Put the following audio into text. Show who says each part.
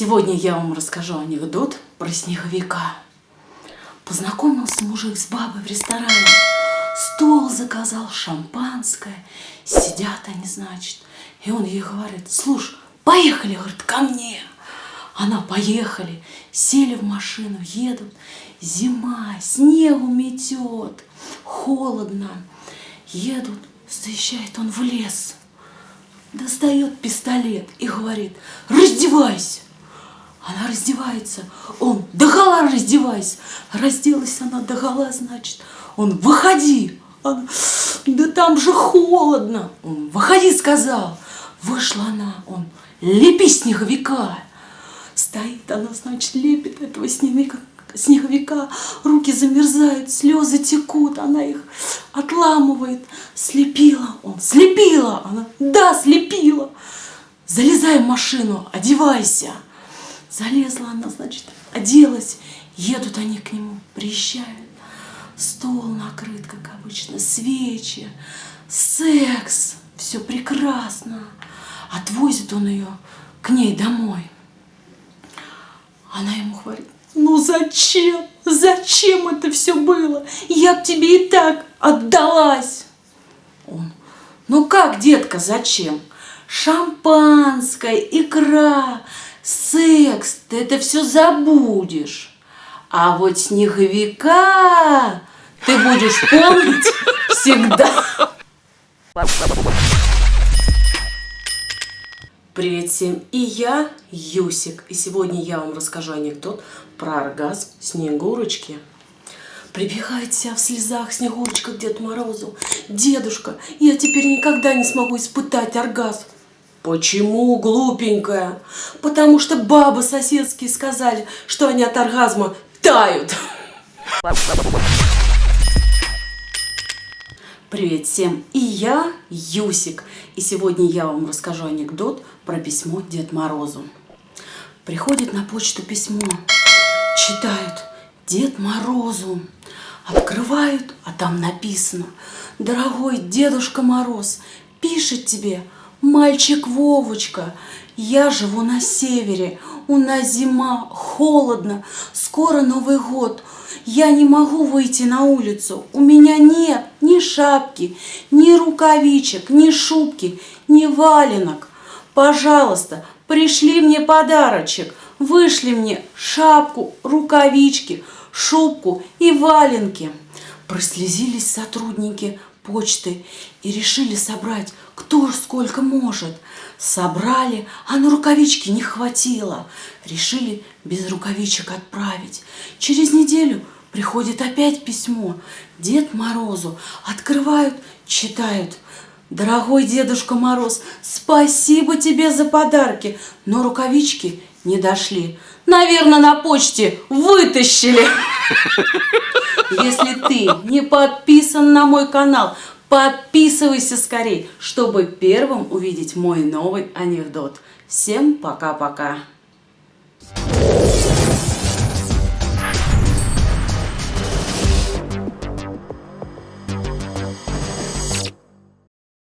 Speaker 1: Сегодня я вам расскажу анекдот про снеговика. Познакомился мужик с бабой в ресторане. Стол заказал, шампанское. Сидят они, значит. И он ей говорит, слушай, поехали, говорит, ко мне. Она поехали, сели в машину, едут. Зима, снегу метет, холодно. Едут, заезжает он в лес достает пистолет и говорит, раздевайся. Раздевается, он, догола раздевайся. Разделась она догола, значит, он, выходи. Она, да там же холодно. Он, выходи, сказал. Вышла она, он, лепи снеговика. Стоит она, значит, лепит этого снеговика, снеговика, руки замерзают, слезы текут, она их отламывает. Слепила он, слепила она, да, слепила. Залезай в машину, одевайся. Залезла она, значит, оделась. Едут они к нему, приезжают. Стол накрыт, как обычно, свечи, секс, все прекрасно. Отвозит он ее к ней домой. Она ему говорит, ну зачем? Зачем это все было? Я б тебе и так отдалась. Он, ну как, детка, зачем? Шампанское, икра, секс, ты это все забудешь. А вот снеговика ты будешь помнить всегда. Привет всем, и я Юсик, и сегодня я вам расскажу анекдот про оргазм Снегурочки. Прибегает вся в слезах Снегурочка к Деду Морозу. Дедушка, я теперь никогда не смогу испытать оргазм. Почему, глупенькая? Потому что бабы соседские сказали, что они от оргазма тают. Привет всем! И я Юсик. И сегодня я вам расскажу анекдот про письмо Дед Морозу. Приходит на почту письмо. Читают Дед Морозу. Открывают, а там написано. Дорогой Дедушка Мороз, пишет тебе Мальчик Вовочка, я живу на севере, у нас зима, холодно, скоро Новый год. Я не могу выйти на улицу, у меня нет ни шапки, ни рукавичек, ни шубки, ни валенок. Пожалуйста, пришли мне подарочек, вышли мне шапку, рукавички, шубку и валенки. Прослезились сотрудники почты и решили собрать кто сколько может. Собрали, а на рукавички не хватило. Решили без рукавичек отправить. Через неделю приходит опять письмо. Дед Морозу открывают, читают. Дорогой Дедушка Мороз, спасибо тебе за подарки, но рукавички не дошли. Наверное, на почте вытащили. Если ты не подписан на мой канал, подписывайся скорей, чтобы первым увидеть мой новый анекдот. Всем пока-пока.